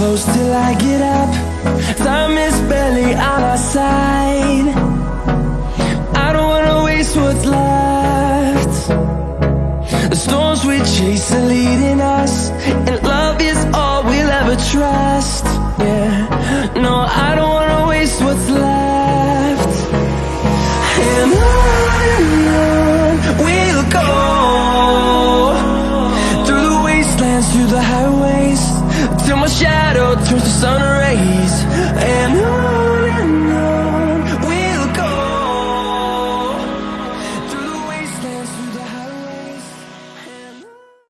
close till I get up. Time is barely on our side. I don't wanna waste what's left. The storms we chase are leading us And love is all we'll ever trust. Yeah, no, I don't wanna waste what's left. And on we'll go. Through the wastelands, through the highways Till my shadow turns to sun rays And on